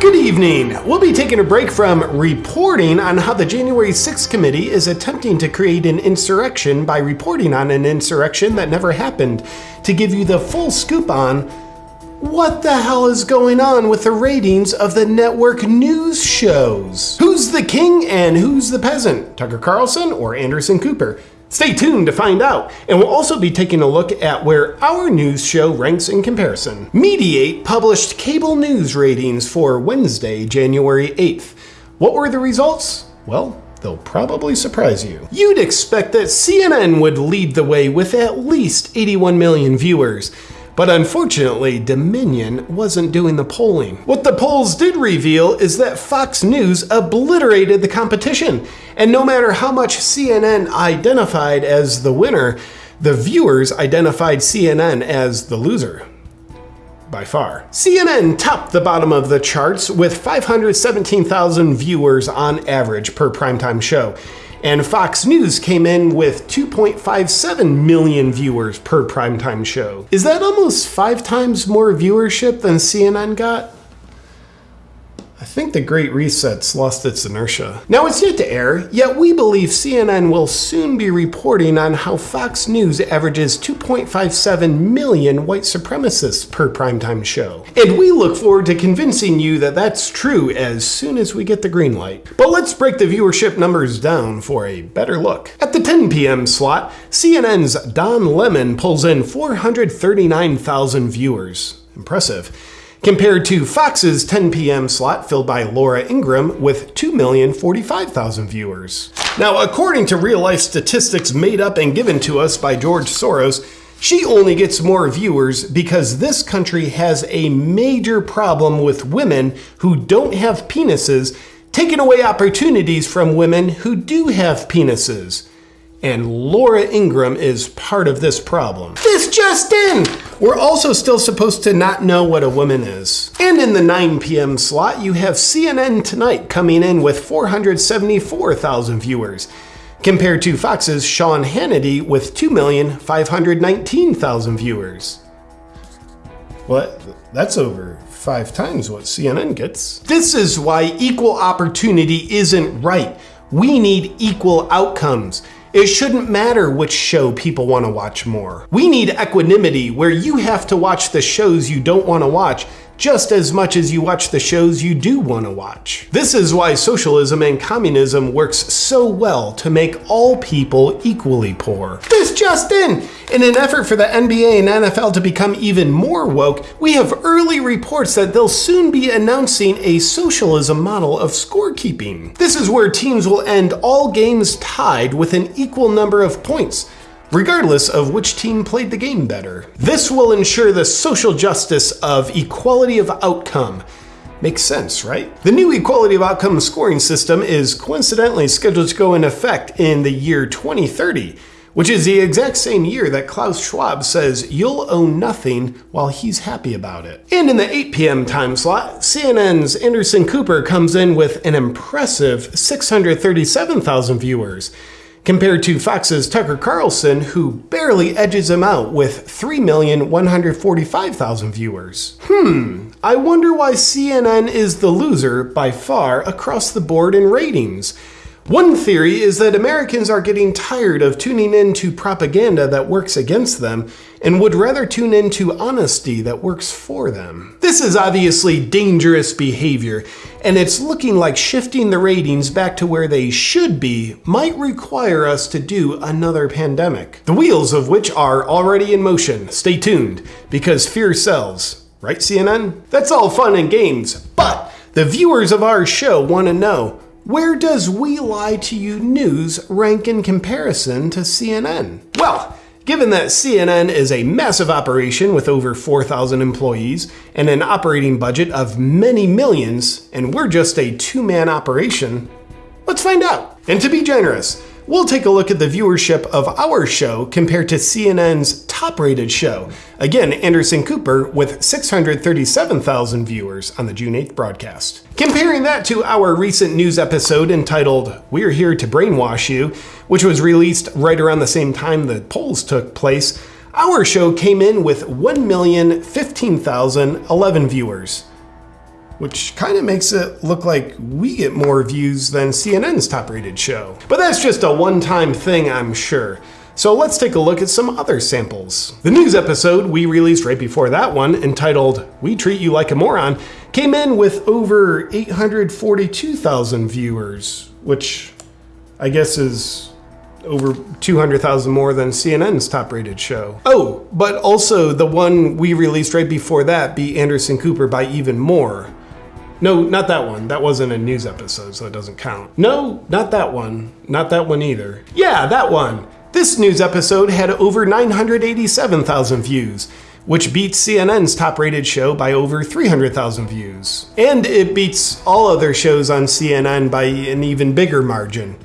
Good evening. We'll be taking a break from reporting on how the January 6th committee is attempting to create an insurrection by reporting on an insurrection that never happened to give you the full scoop on what the hell is going on with the ratings of the network news shows? Who's the king and who's the peasant? Tucker Carlson or Anderson Cooper? Stay tuned to find out, and we'll also be taking a look at where our news show ranks in comparison. Mediaite published cable news ratings for Wednesday, January 8th. What were the results? Well, they'll probably surprise you. You'd expect that CNN would lead the way with at least 81 million viewers. But unfortunately, Dominion wasn't doing the polling. What the polls did reveal is that Fox News obliterated the competition. And no matter how much CNN identified as the winner, the viewers identified CNN as the loser by far. CNN topped the bottom of the charts with 517,000 viewers on average per primetime show. And Fox News came in with 2.57 million viewers per primetime show. Is that almost five times more viewership than CNN got? I think the Great Reset's lost its inertia. Now it's yet to air, yet we believe CNN will soon be reporting on how Fox News averages 2.57 million white supremacists per primetime show. And we look forward to convincing you that that's true as soon as we get the green light. But let's break the viewership numbers down for a better look. At the 10 p.m. slot, CNN's Don Lemon pulls in 439,000 viewers. Impressive compared to Fox's 10 p.m. slot filled by Laura Ingraham with 2,045,000 viewers. Now, according to real life statistics made up and given to us by George Soros, she only gets more viewers because this country has a major problem with women who don't have penises taking away opportunities from women who do have penises. And Laura Ingraham is part of this problem. This just in! We're also still supposed to not know what a woman is. And in the 9 p.m. slot, you have CNN Tonight coming in with 474,000 viewers, compared to Fox's Sean Hannity with 2,519,000 viewers. Well, that's over five times what CNN gets. This is why equal opportunity isn't right. We need equal outcomes. It shouldn't matter which show people want to watch more. We need equanimity where you have to watch the shows you don't want to watch just as much as you watch the shows you do want to watch. This is why socialism and communism works so well to make all people equally poor. This just in! In an effort for the NBA and NFL to become even more woke, we have early reports that they'll soon be announcing a socialism model of scorekeeping. This is where teams will end all games tied with an equal number of points regardless of which team played the game better. This will ensure the social justice of equality of outcome. Makes sense, right? The new equality of outcome scoring system is coincidentally scheduled to go in effect in the year 2030, which is the exact same year that Klaus Schwab says you'll own nothing while he's happy about it. And in the 8 p.m. time slot, CNN's Anderson Cooper comes in with an impressive 637,000 viewers compared to Fox's Tucker Carlson, who barely edges him out with 3,145,000 viewers. Hmm, I wonder why CNN is the loser by far across the board in ratings. One theory is that Americans are getting tired of tuning in to propaganda that works against them and would rather tune in to honesty that works for them. This is obviously dangerous behavior, and it's looking like shifting the ratings back to where they should be might require us to do another pandemic. The wheels of which are already in motion. Stay tuned, because fear sells. Right, CNN? That's all fun and games, but the viewers of our show want to know where does We Lie to You News rank in comparison to CNN? Well, given that CNN is a massive operation with over 4,000 employees and an operating budget of many millions, and we're just a two man operation, let's find out. And to be generous, we'll take a look at the viewership of our show compared to CNN's top rated show. Again, Anderson Cooper with 637,000 viewers on the June 8th broadcast. Comparing that to our recent news episode entitled We're Here to Brainwash You, which was released right around the same time the polls took place, our show came in with 1,015,011 viewers. which kind of makes it look like we get more views than CNN's top rated show. But that's just a one time thing, I'm sure. So let's take a look at some other samples. The news episode we released right before that one, entitled We Treat You Like a Moron, came in with over 842,000 viewers, which I guess is over 200,000 more than CNN's top rated show. Oh, but also the one we released right before that beat Anderson Cooper by even more. No, not that one. That wasn't a news episode, so it doesn't count. No, not that one. Not that one either. Yeah, that one. This news episode had over 987,000 views, which beats CNN's top rated show by over 300,000 views. And it beats all other shows on CNN by an even bigger margin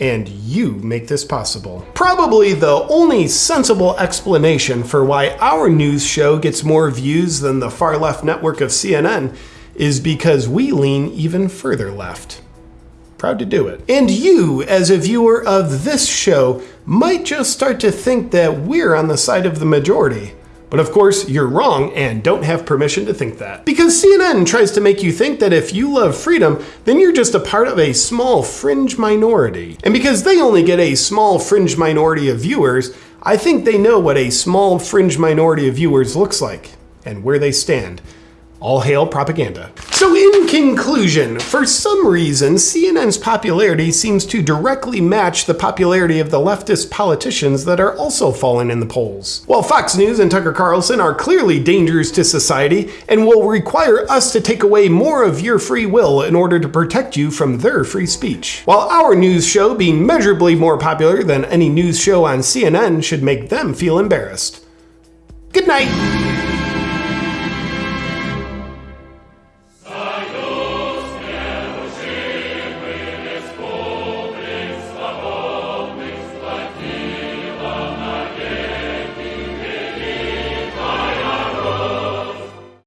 and you make this possible. Probably the only sensible explanation for why our news show gets more views than the far left network of CNN is because we lean even further left. Proud to do it. And you, as a viewer of this show, might just start to think that we're on the side of the majority. But of course, you're wrong and don't have permission to think that. Because CNN tries to make you think that if you love freedom, then you're just a part of a small fringe minority. And because they only get a small fringe minority of viewers, I think they know what a small fringe minority of viewers looks like and where they stand. All hail propaganda. So in conclusion, for some reason, CNN's popularity seems to directly match the popularity of the leftist politicians that are also falling in the polls. While Fox News and Tucker Carlson are clearly dangers to society and will require us to take away more of your free will in order to protect you from their free speech. While our news show being measurably more popular than any news show on CNN should make them feel embarrassed. Good night.